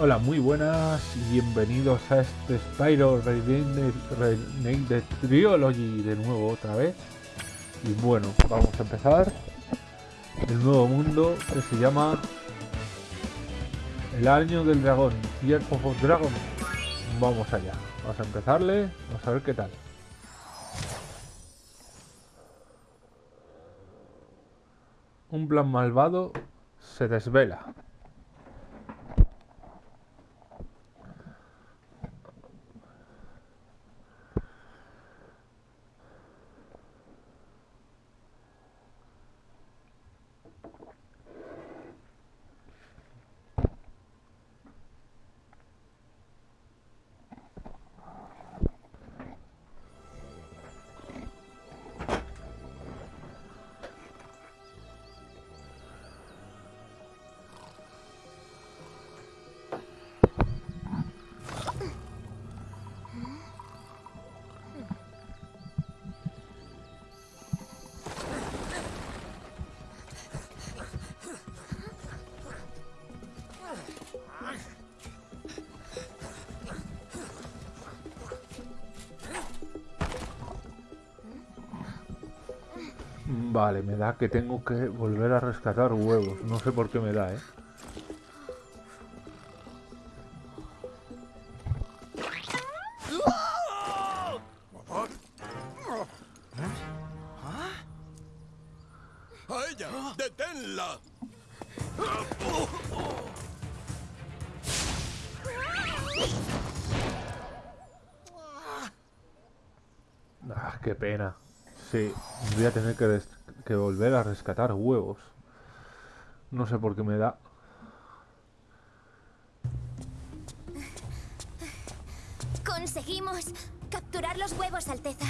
Hola, muy buenas y bienvenidos a este Spyro Renegade Trilogy de nuevo otra vez. Y bueno, vamos a empezar el nuevo mundo que se llama El Año del Dragón, Year of Dragon. Vamos allá, vamos a empezarle, vamos a ver qué tal. Un plan malvado se desvela. Vale, me da que tengo que volver a rescatar huevos. No sé por qué me da, ¿eh? Rescatar huevos. No sé por qué me da. Conseguimos capturar los huevos, Alteza.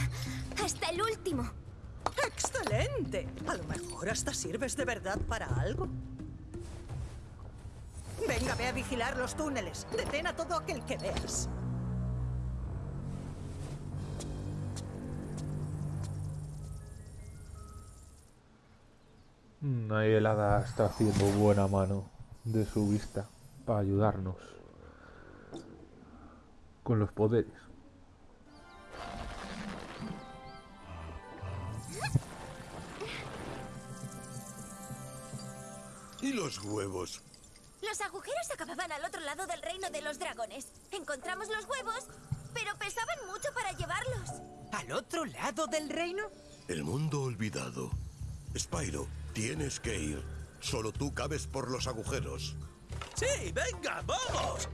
Hasta el último. ¡Excelente! A lo mejor hasta sirves de verdad para algo. Venga, ve a vigilar los túneles. Detén a todo aquel que veas. Ahí el hada está haciendo buena mano de su vista para ayudarnos con los poderes. ¿Y los huevos? Los agujeros acababan al otro lado del reino de los dragones. Encontramos los huevos, pero pesaban mucho para llevarlos. ¿Al otro lado del reino? El mundo olvidado. Spyro, tienes que ir. Solo tú cabes por los agujeros. Sí, venga, vamos.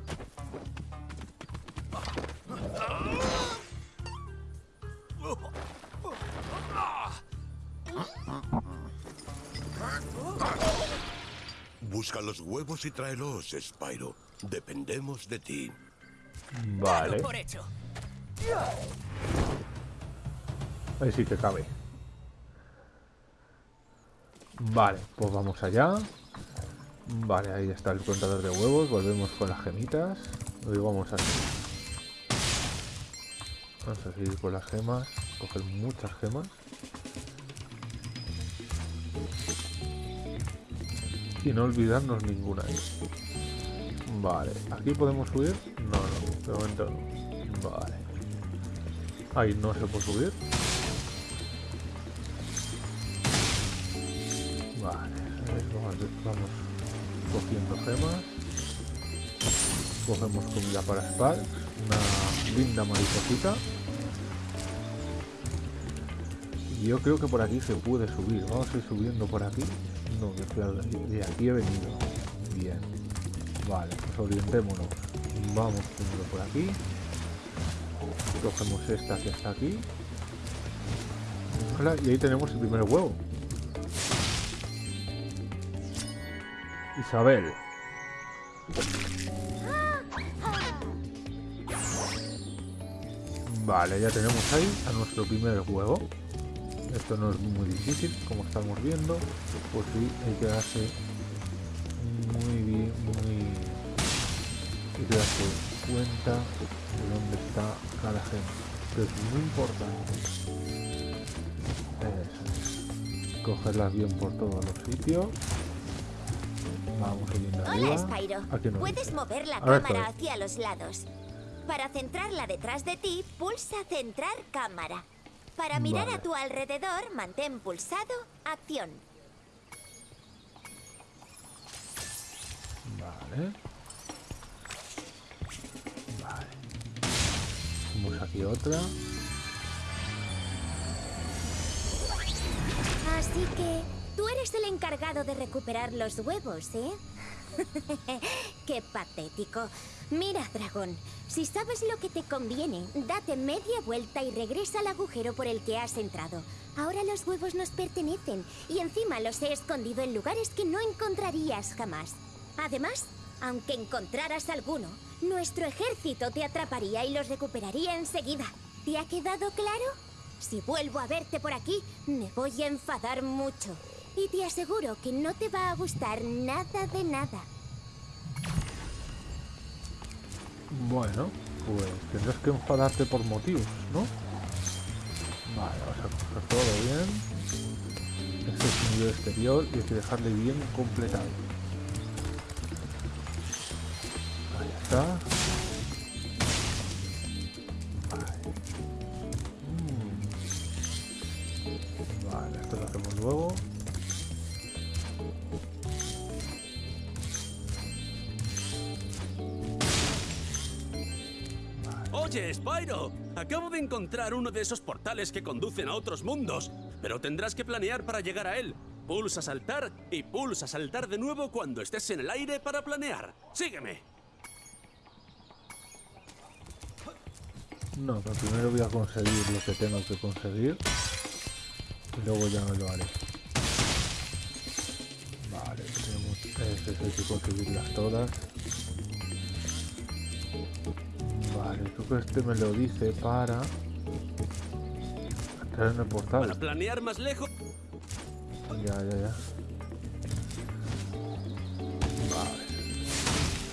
Busca los huevos y tráelos, Spyro. Dependemos de ti. Vale. Por hecho. Ahí sí que cabe. Vale, pues vamos allá. Vale, ahí está el contador de huevos. Volvemos con las gemitas. Hoy vamos a... Vamos a seguir con las gemas. Coger muchas gemas. Y no olvidarnos ninguna. Vale, ¿aquí podemos subir? No, no, de momento no. Vale. Ahí no se puede subir. Vamos, cogiendo gemas. Cogemos comida para Sparks, una linda mariposita. Yo creo que por aquí se puede subir. Vamos a ir subiendo por aquí. No, de aquí he venido. Bien. Vale, pues orientémonos. Vamos por aquí. Cogemos esta que está aquí. Y ahí tenemos el primer huevo. Isabel. Vale, ya tenemos ahí a nuestro primer huevo. Esto no es muy difícil, como estamos viendo. Pues sí, hay que darse muy bien, muy... Hay que darse cuenta de dónde está cada gema. Que es muy importante. Eso es. Cogerlas bien por todos los sitios. Vamos subiendo Hola. Spyro. Aquí no Puedes dice. mover la Ahora cámara estoy. hacia los lados. Para centrarla detrás de ti, pulsa centrar cámara. Para mirar Vale. a tu alrededor, mantén pulsado acción. Vale. Vale. Vamos aquí otra. Así que tú eres el encargado de recuperar los huevos, ¿eh? Qué patético. Mira, dragón, si sabes lo que te conviene, date media vuelta y regresa al agujero por el que has entrado. Ahora los huevos nos pertenecen y encima los he escondido en lugares que no encontrarías jamás. Además, aunque encontraras alguno, nuestro ejército te atraparía y los recuperaría enseguida. ¿Te ha quedado claro? Si vuelvo a verte por aquí, me voy a enfadar mucho. Y te aseguro que no te va a gustar nada de nada. Bueno, pues tendrás que enfadarte por motivos, ¿no? Vale, vamos a coger todo bien. Este es un nivel exterior y hay que dejarle bien completado. Ahí está. Vale. Mm. Esto lo hacemos luego. Oye, Spyro, acabo de encontrar uno de esos portales que conducen a otros mundos, pero tendrás que planear para llegar a él. Pulsa saltar y pulsa saltar de nuevo cuando estés en el aire para planear. Sígueme. No, pero primero voy a conseguir lo que tengo que conseguir. Y luego ya lo haré. Vale, tenemos hay que conseguirlas todas. Vale, creo que este me lo dice para entrar en el Para portal. planear más lejos. Ya, ya, ya. Vale.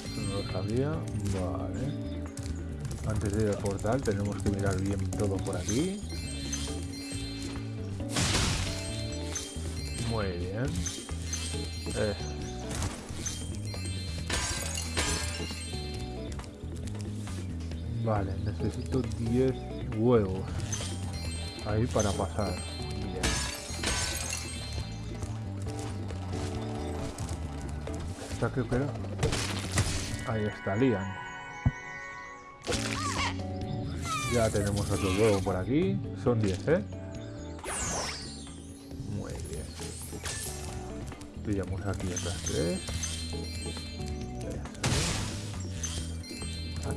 Eso no lo sabía. Vale. Antes de ir al portal tenemos que mirar bien todo por aquí. Muy bien. Eh. Vale, necesito 10 huevos. Ahí para pasar. Creo que era. Ahí está, Lian. Ya tenemos otro huevo por aquí. Son 10, ¿eh? Muy bien. Pillamos aquí otras tres.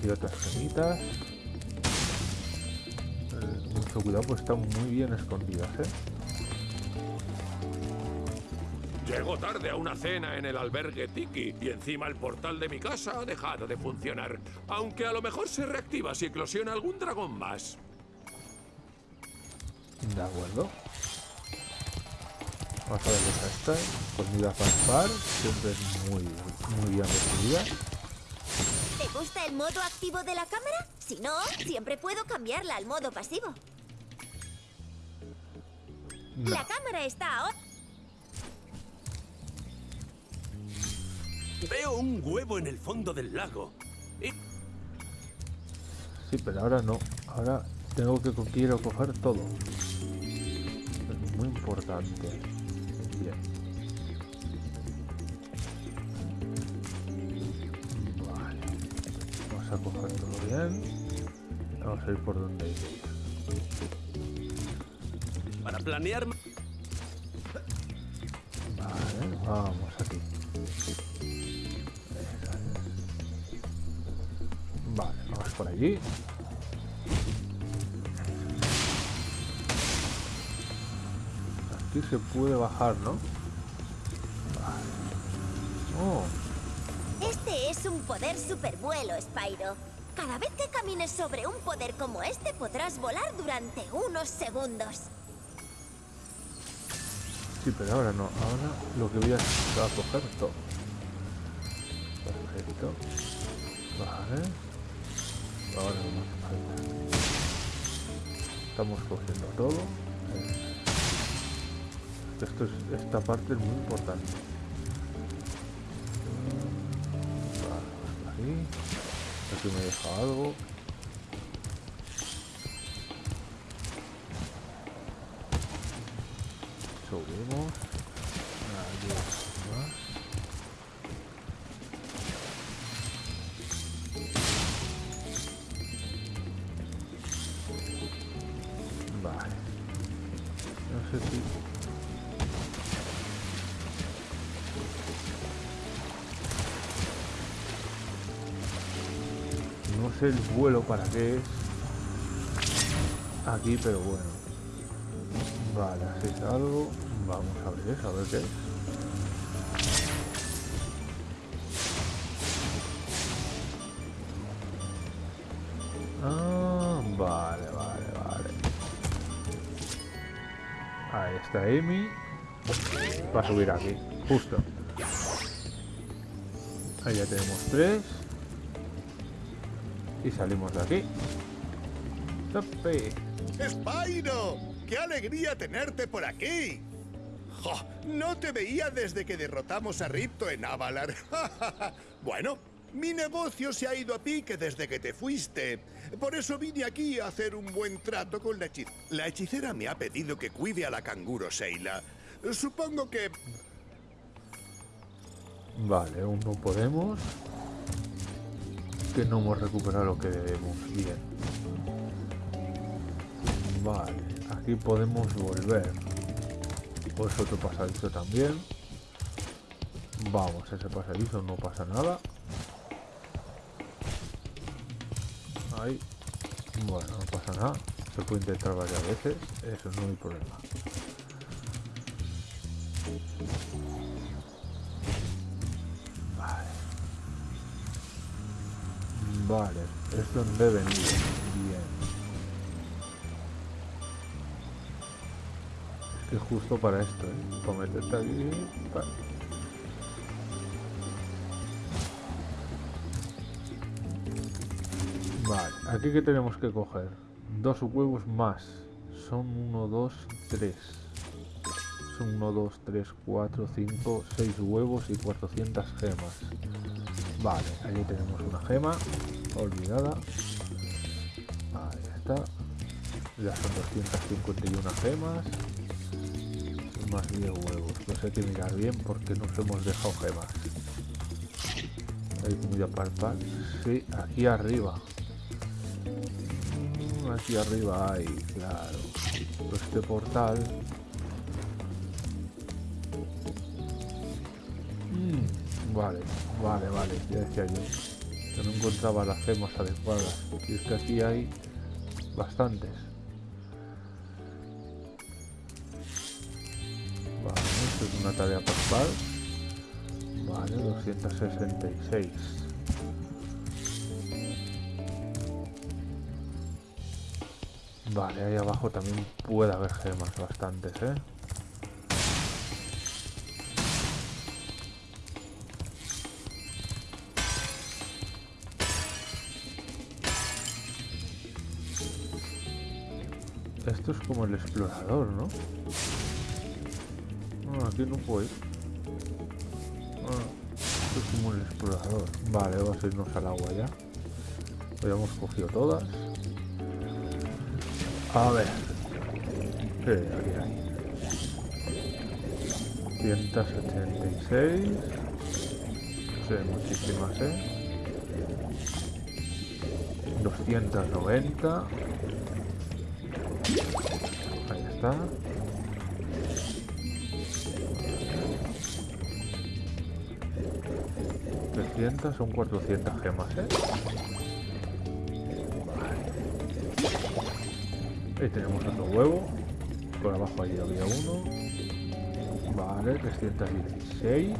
Aquí otras gemitas. Eh, Mucho cuidado, pues están muy bien escondidas, ¿eh? Llego tarde a una cena en el albergue Tiki y encima el portal de mi casa ha dejado de funcionar. Aunque a lo mejor se reactiva si eclosiona algún dragón más. De acuerdo. Vamos a ver esta. Comida Fanfar. Siempre es muy, muy bien recibida. ¿Te gusta el modo activo de la cámara? Si no, siempre puedo cambiarla al modo pasivo. No. La cámara está ahora. Veo un huevo en el fondo del lago. Y Sí, pero ahora no. Ahora tengo que co- quiero coger todo. Es muy importante. Bien. Coger todo bien. Vamos a ir por donde hay que ir. para planear... Vale, vamos aquí. Vale, vamos por allí. Aquí se puede bajar, ¿no? Vale. Oh, es un poder supervuelo, Spyro. Cada vez que camines sobre un poder como este podrás volar durante unos segundos. sí, pero ahora no. Ahora lo que voy a hacer es coger todo. Perfecto. Vale. Ahora no hace falta. Estamos cogiendo todo. Esto es, esta parte es muy importante. Aquí me deja algo. No sé el vuelo para qué es. Aquí, pero bueno. Vale, así es algo. Vamos a ver a ver qué es. Ah, vale, vale, vale. Ahí está Amy. Va a subir aquí, justo. Ahí ya tenemos tres. Y salimos de aquí. ¡Tope! ¡Spyro! ¡Qué alegría tenerte por aquí! ¡Jo! No te veía desde que derrotamos a Ripto en Avalar. bueno, mi negocio se ha ido a pique desde que te fuiste. Por eso vine aquí a hacer un buen trato con la hechicera. La hechicera me ha pedido que cuide a la canguro Seila. Supongo que... Vale, aún no podemos. Que no hemos recuperado lo que debemos. Bien. Vale, aquí podemos volver. Pues otro pasadizo también. Vamos, ese pasadizo no pasa nada. Ahí. Bueno, no pasa nada. Se puede intentar varias veces. Eso no hay problema. Vale, es donde he venido. Bien. Es que justo para esto, ¿eh? Para meterte aquí. pa- Vale, aquí que tenemos que coger dos huevos más. Son 1, 2, 3. Son 1, 2, 3, 4, 5, 6 huevos y 400 gemas. Vale, ahí tenemos una gema olvidada. Ahí está. Ya son 251 gemas. Más 10 huevos. Pues hay que mirar bien porque nos hemos dejado gemas. Ahí voy a palpar. Sí, aquí arriba. Mm, Aquí arriba hay, claro. Este portal. Vale, vale, vale, ya decía yo. Que no encontraba las gemas adecuadas. Y es que aquí hay bastantes. Vale, esto es una tarea pascual. Vale, 266. Vale, ahí abajo también puede haber gemas bastantes, ¿eh? Esto es como el explorador, ¿no? Ah, aquí no puedo ir. Ah, esto es como el explorador. Vale, vamos a irnos al agua ya. Habíamos cogido todas. A ver. Sí, aquí hay. 176. Sí, muchísimas, ¿eh? 290. Ahí está. ¿300? Son 400 gemas, ¿eh? Ahí tenemos otro huevo. Por abajo allí había uno. Vale, 316.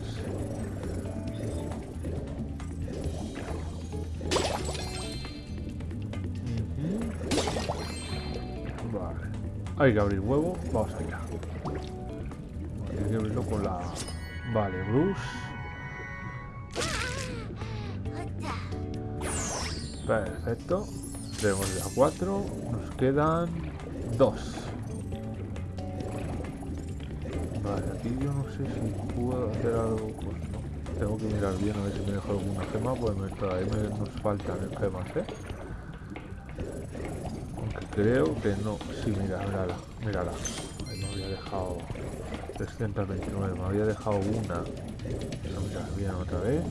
Hay que abrir huevo. Vamos allá. Hay que abrirlo con la... Vale, Bruce. Perfecto. Tenemos ya cuatro. Nos quedan dos. Vale, aquí yo no sé si puedo hacer algo. Pues no. Tengo que mirar bien a ver si me dejo alguna gema, pues me, todavía me, nos faltan gemas, ¿eh? Creo que no. Sí, mira, mírala, mírala. Ahí me había dejado 329, me había dejado una. Pero mira, bien otra vez.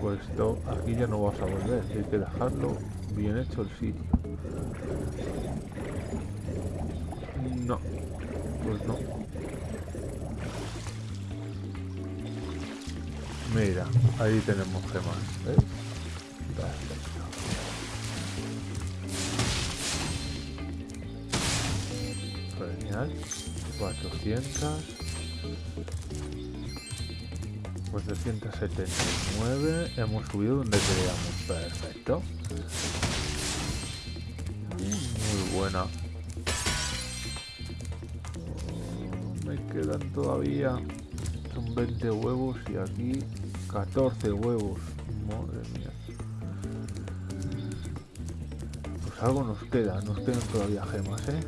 Pues esto, aquí ya no vas a volver, hay que dejarlo bien hecho el sitio. No, pues no. Mira, ahí tenemos gemas, ¿ves? 400. 479. Hemos subido donde queríamos. Perfecto. Muy buena. Me quedan todavía. Son 20 huevos y aquí 14 huevos. Madre mía. Pues algo nos queda. Nos quedan todavía gemas, ¿eh?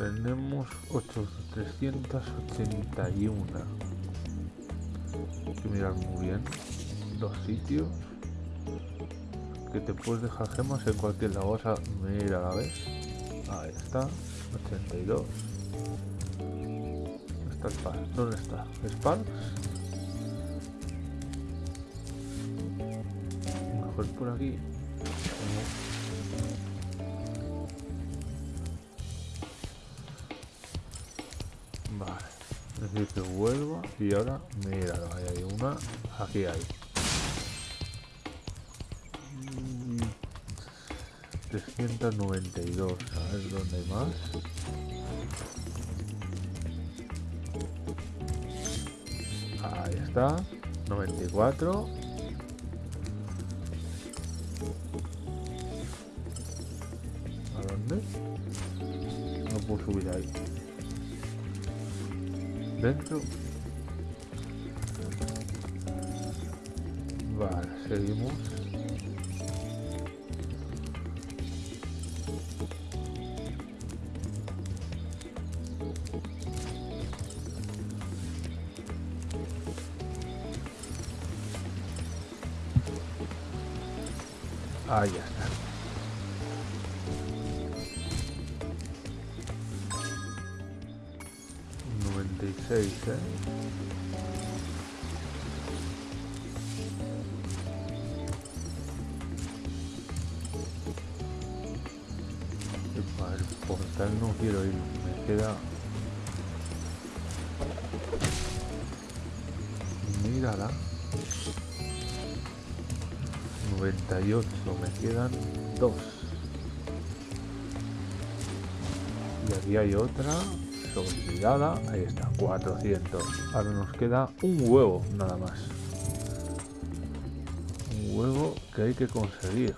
Tenemos 8, 381. Hay que mirar muy bien los sitios que te puedes dejar gemas en cualquier lado. Vas a mira la vez. Ahí está. 82. ¿Dónde está Sparks? ¿Dónde está? ¿Sparks? Mejor por aquí. Y ahora, mira, ahí hay una. Aquí hay. Mm, 392. A ver dónde hay más. Ahí está. 94. ¿A dónde? No puedo subir ahí. Dentro. Seguimos. Ahí está. Noventa y seis, ¿eh? Quiero ir, me queda... Mírala. 98, me quedan dos. Y aquí hay otra, olvidada, ahí está, 400. Ahora nos queda un huevo, nada más. Un huevo que hay que conseguir.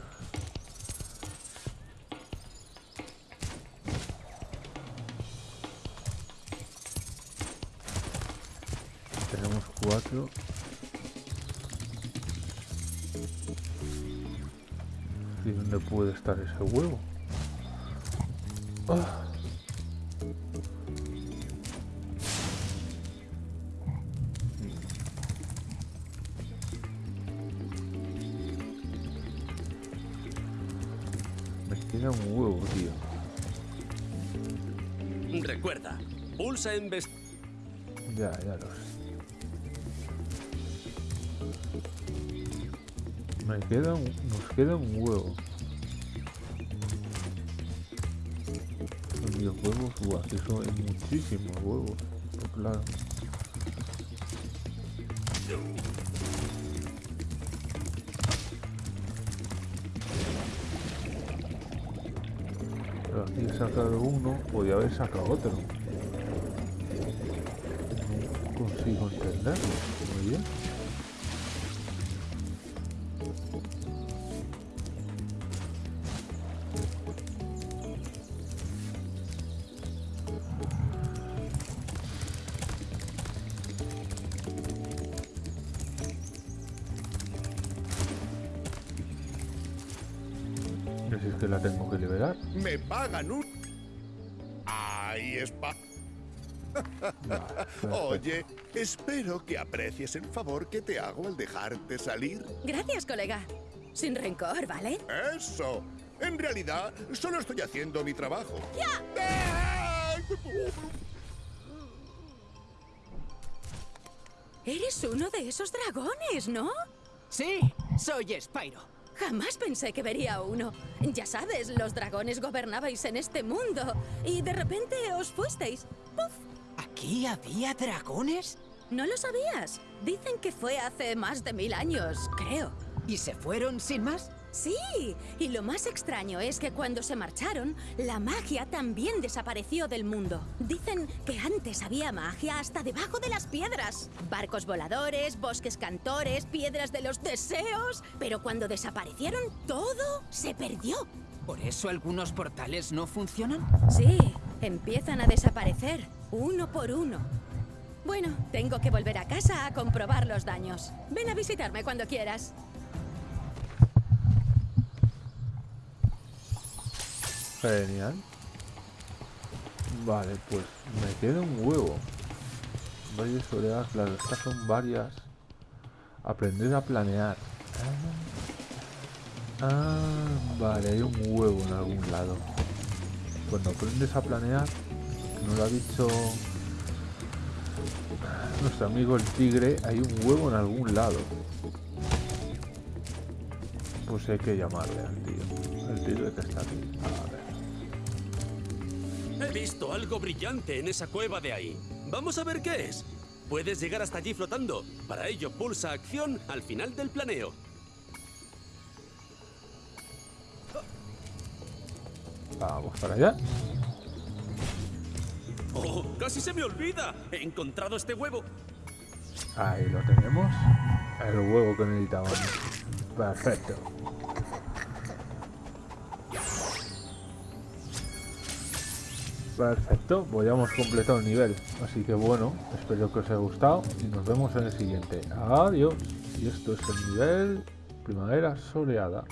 Tenemos cuatro. ¿Y dónde puede estar ese huevo? Ah. Me queda un huevo, tío. Recuerda, pulsa en vest... Ya, ya lo sé. Nos queda un huevo. 10 huevos, que eso es muchísimos huevos. Pues claro. Pero aquí he sacado uno, podía haber sacado otro. No consigo entenderlo. Muy bien. La tengo que liberar. Me pagan un... Ahí es pa... Vale, perfecto. Oye, espero que aprecies el favor que te hago al dejarte salir. Gracias, colega. Sin rencor, ¿vale? Eso. En realidad, solo estoy haciendo mi trabajo. ¡Ya! Eres uno de esos dragones, ¿no? Sí, soy Spyro. Jamás pensé que vería uno. Ya sabes, los dragones gobernabais en este mundo y de repente os fuisteis. ¡Puf! ¿Aquí había dragones? ¿No lo sabías? Dicen que fue hace más de mil años, creo. ¿Y se fueron sin más? Sí, y lo más extraño es que cuando se marcharon, la magia también desapareció del mundo. Dicen que antes había magia hasta debajo de las piedras. Barcos voladores, bosques cantores, piedras de los deseos. Pero cuando desaparecieron, todo se perdió. ¿Por eso algunos portales no funcionan? Sí, empiezan a desaparecer, uno por uno. Bueno, tengo que volver a casa a comprobar los daños. Ven a visitarme cuando quieras. Genial. Vale, pues me queda un huevo. Varias orejas, claro, estas son varias. Aprender a planear. Ah, Ah, vale, hay un huevo en algún lado. Cuando aprendes a planear, nos lo ha dicho nuestro amigo el tigre, hay un huevo en algún lado. Pues hay que llamarle al tío. El tigre que está aquí. Visto algo brillante en esa cueva de ahí. Vamos a ver qué es. Puedes llegar hasta allí flotando. Para ello, pulsa acción al final del planeo. Vamos para allá. ¡Oh! ¡Casi se me olvida! He encontrado este huevo. Ahí lo tenemos. El huevo que necesitábamos. Perfecto. Perfecto, pues ya hemos completado el nivel. Así que bueno, espero que os haya gustado y nos vemos en el siguiente. Adiós. Y esto es el nivel Primavera Soleada.